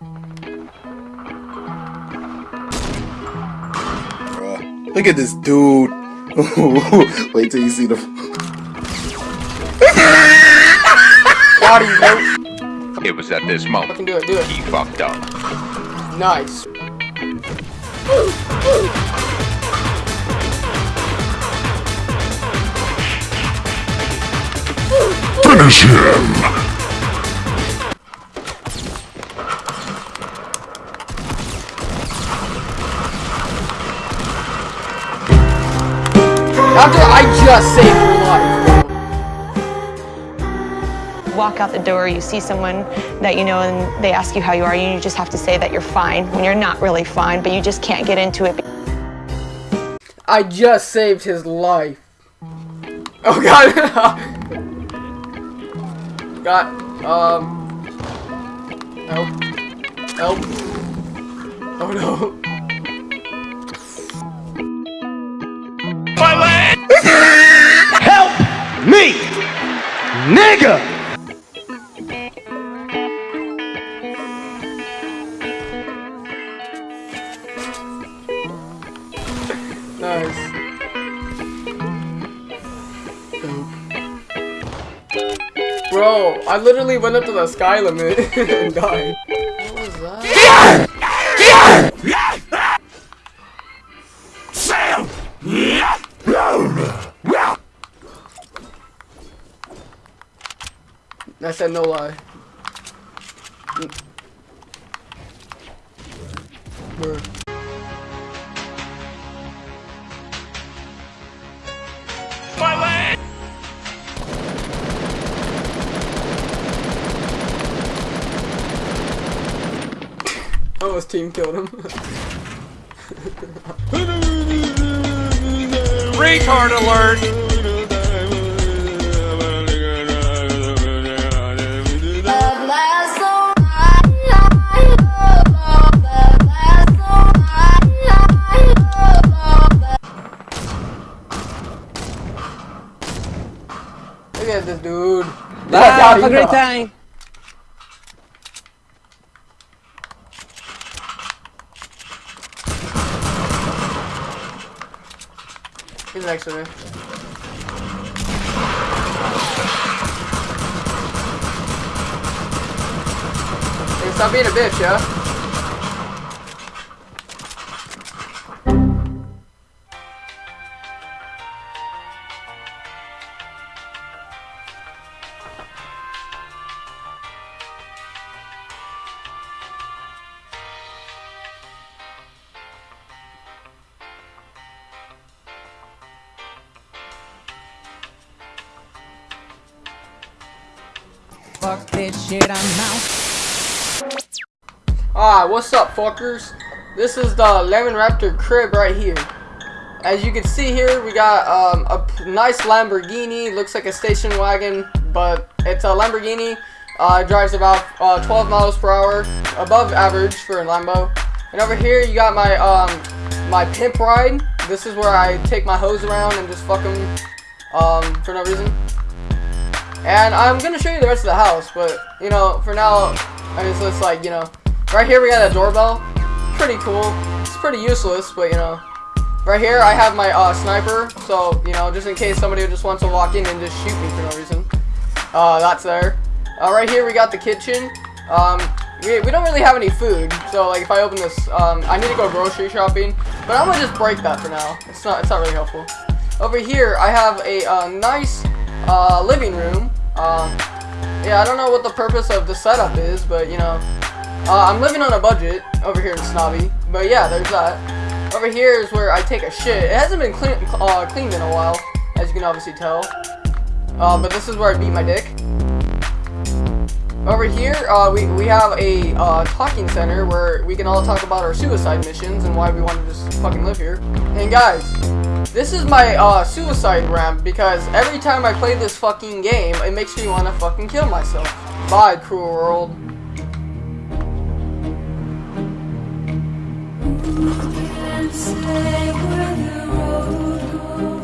Bruh. Look at this dude. Wait till you see the. Got him, bro. It was at this moment Fucking do it, do it. he fucked up. Nice. Finish him! After I just saved your life. walk out the door, you see someone that you know, and they ask you how you are, and you just have to say that you're fine when you're not really fine, but you just can't get into it. I just saved his life. Oh god. Got um Help. Help. Oh no. Nigga! Nice. Bro, I literally went up to the sky limit and died. What was that? I said no lie. Bruh. Oh, his team killed him. Retard alert! Have a great time. He's next to me. Hey, stop being a bitch, yeah? Fuck this shit, I'm out. Ah, what's up, fuckers? This is the Lemon Raptor crib right here. As you can see here, we got um, a nice Lamborghini. Looks like a station wagon, but it's a Lamborghini. Uh, it drives about uh, 12 miles per hour, above average for a Lambo. And over here, you got my um, my pimp ride. This is where I take my hoes around and just fuck them um, for no reason. And I'm gonna show you the rest of the house, but you know, for now, I it's like you know, right here we got a doorbell. Pretty cool. It's pretty useless, but you know, right here I have my uh, sniper, so you know, just in case somebody just wants to walk in and just shoot me for no reason. Uh, that's there. Uh, right here we got the kitchen. Um, we, we don't really have any food, so like if I open this, um, I need to go grocery shopping, but I'm gonna just break that for now. It's not, it's not really helpful. Over here I have a uh, nice uh, living room. Um, yeah, I don't know what the purpose of the setup is, but you know, uh, I'm living on a budget over here in Snobby. But yeah, there's that. Over here is where I take a shit. It hasn't been clean, uh, cleaned in a while, as you can obviously tell. Uh, but this is where I beat my dick. Over here, uh, we, we have a uh, talking center where we can all talk about our suicide missions and why we want to just fucking live here. And guys, this is my uh, suicide ramp because every time I play this fucking game, it makes me want to fucking kill myself. Bye, cruel world. Say where the road goes.